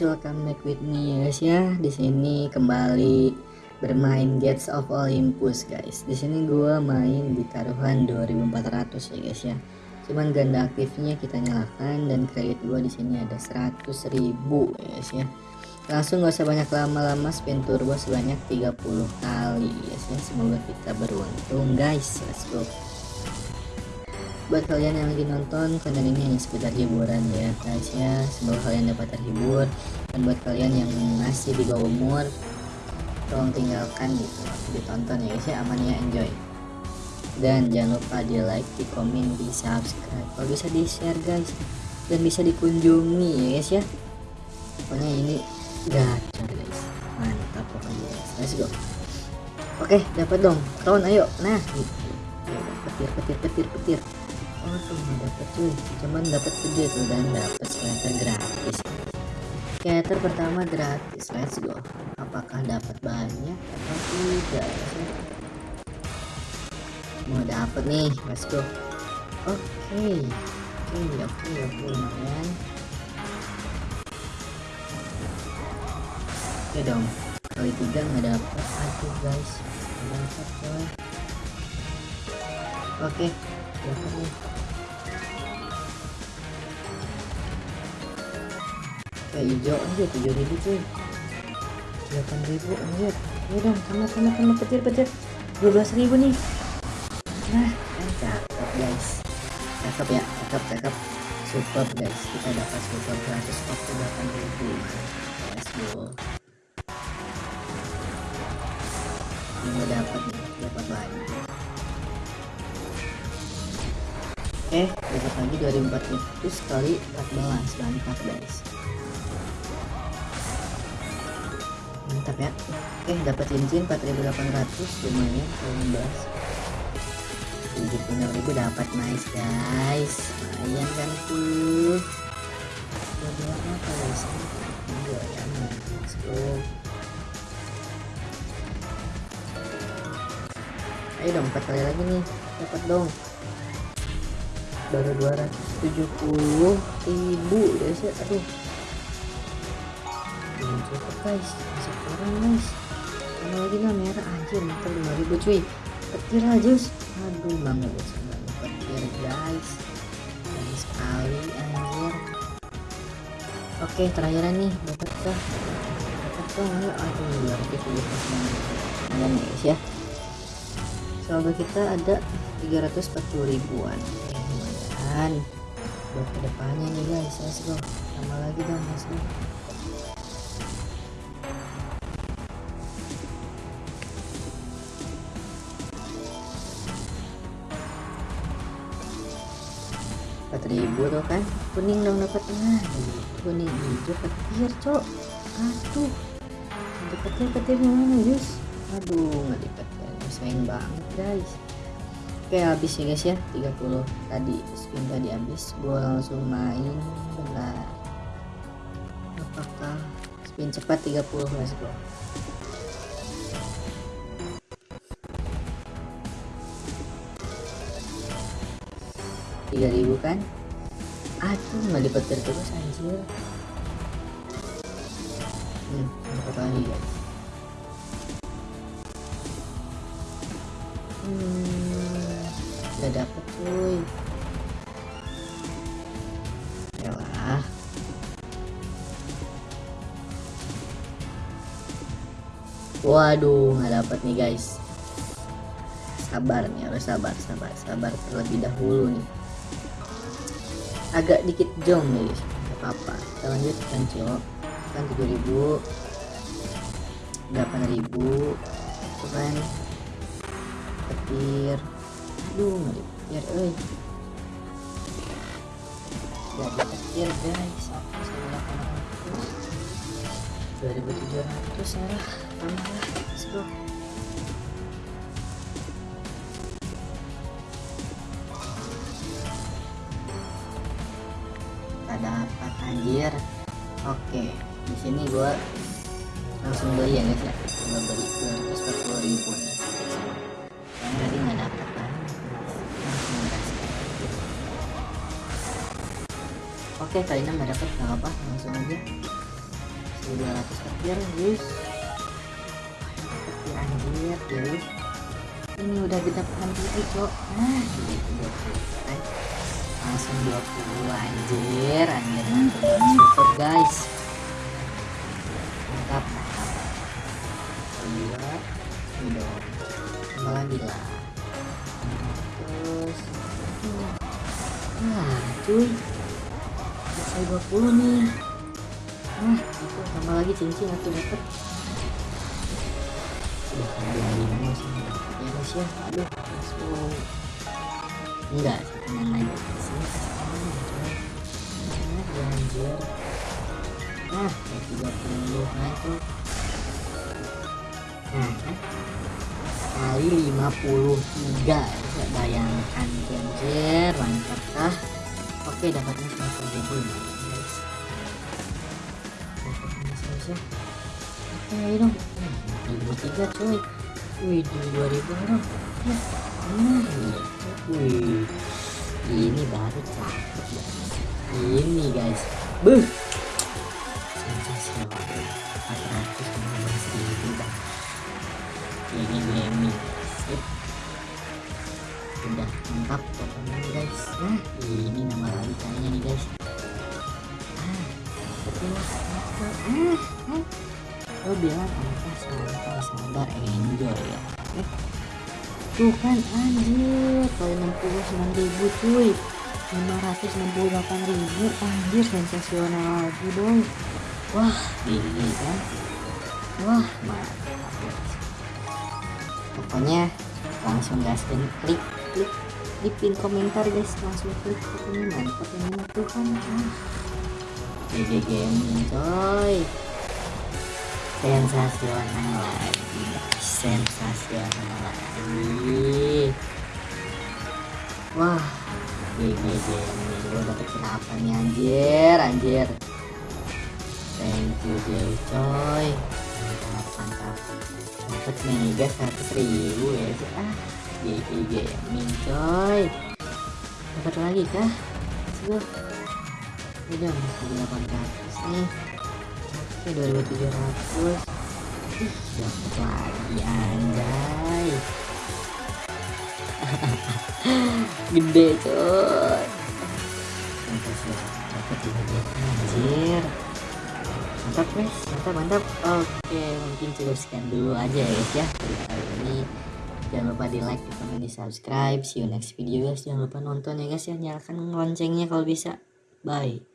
guys, back with me ya guys ya. Di sini kembali bermain Gates of Olympus guys. Di sini gua main di taruhan 2400 ya guys ya. Cuman ganda aktifnya kita nyalakan dan kredit gua di sini ada 100.000 ya guys ya. Langsung gak usah banyak lama-lama spin turbo sebanyak 30 kali ya guys ya. Semoga kita beruntung guys. Let's go buat kalian yang lagi nonton konten ini hanya sekedar hiburan ya guys ya. Semoga kalian dapat terhibur. Dan buat kalian yang masih di bawah umur tolong tinggalkan gitu ditonton ya guys ya. Aman ya enjoy. Dan jangan lupa di like di komen di subscribe. Kalau bisa di share guys. Dan bisa dikunjungi ya guys ya. Pokoknya ini gacor guys. Mantap pokoknya guys. Let's go. Oke dapat dong. Kawan ayo. Nah gitu. Petir petir petir petir oh tuh nggak dapet cuy cuman dapet gede tuh dan dapet scatter gratis. Scatter pertama gratis let's go. Apakah dapat banyak atau tidak? Mau dapet nih let's go. Oke okay. oke okay, oke okay, oke okay, lumayan. Oke dong kali tiga nggak dapet aduh guys. Nggak dapet coy oke. dapat kayak hijau aja tujuh ribu cuy. delapan ribu anjir. Ya dong sama sama sama petir petir. dua belas ribu nih. Nah kan cakep guys. Cakep ya cakep cakep. Super guys. Kita dapat super gratis waktu delapan ribu. Let's go. Ini dapat nih dapat banyak Oke, dapat lagi 2400 kali 14 mantap guys. Mantap ya. Oke, dapat cincin 4800 lumayan 15. 76.000 dapat nice guys. Lumayan kan tuh. Jadi apa guys? Enggak ya, let's go. Ayo dong, 4 kali lagi nih. Dapat dong baru 270 ribu guys ya aduh. Belum cukup guys. Masih kurang guys. Sama lagi lah merah anjir mantap 5000 cuy. Petir aja aduh bangga guys petir guys. Dan sekali anjir. Oke terakhiran nih. Dapat kah? Dapat kah? Aduh 270 lumayan guys ya. Saldo kita ada 340 ribuan kan buat ke depannya nih guys. Let's go. Sama lagi dong let's go. Empat ribu tuh kan? Kuning dong dapat nah kuning hijau petir cok. Aduh. Ada petir mana guys aduh nggak dipetir sayang banget guys oke habis ya guys ya 30 tadi spin tadi habis. Gue langsung main bentar apakah spin cepat 30 let's go. tiga ribu kan? Aduh nggak dipetir terus anjir. Hmm dapat lagi guys. Hmm gak dapet cuy. Yalah. Waduh nggak dapet nih guys. Sabar nih harus sabar sabar sabar terlebih dahulu nih. Agak dikit jong nih guys. Gak apa-apa. Kita lanjutkan cok? Kan 7000 8000 itu kan. Petir aduh eh nggak dipetir guys aku saya 2700 salah tambah oke di sini gua langsung beli ya guys ya gua beli 240 ribu nih oke kali ini nggak dapat nggak apa langsung aja. 1200 petir guys. Petir anjir guys. Ini udah genap 60 cok. Nah langsung 20 anjir. Anjir super guys. Mantap. Mantap dua udah. Tambah lagi lah. Terus. Nah cuy selesai 20 nih. Nah itu tambah lagi cincin aku dapet. Ya guys ya aduh langsung enggak sih tenang aja. Sini nah ya anjir nah tiga puluh mantap nah kan kali 53 ya bayangkan oke dapatnya 90 ribu guys dapatnya selesai oke ayo dong ribu tiga coy wih di 2000 dong wih ini baru cakep ini guys. Buh sensasional 415 ribu bang ini pokoknya nih guys. Nah ini ah lo bilang apa? Santai sabar enjoy ya. Eh, tuh kan anjir. Kalau 69 ribu cuy. 568 ribu. Anjir sensasional lagi boy wah ini kan? Wah mantap. Pokoknya langsung gaskan klik klik di pin komentar guys. Langsung klik pokoknya mantap ini tuh kan? GG gaming coy. Sensasional. Lagi guys sensasional lagi wah GG gaming gue dapet kenapa nih anjir? Anjir. Thank you Jay coy mantap. Dapat mega 100 ribu ya sih ah. GG gaming coy. Dapat lagi kah? Go. Udah 800 nih. Oke 2700 ih dapat lagi anjay. Gede coy. Dapat juga anjir mantap guys mantap mantap oke mungkin cukup sekian dulu aja ya guys ya. Kali ini. Jangan lupa di like di komen di subscribe see you next video guys. Jangan lupa nonton ya guys ya. Nyalakan loncengnya kalau bisa. Bye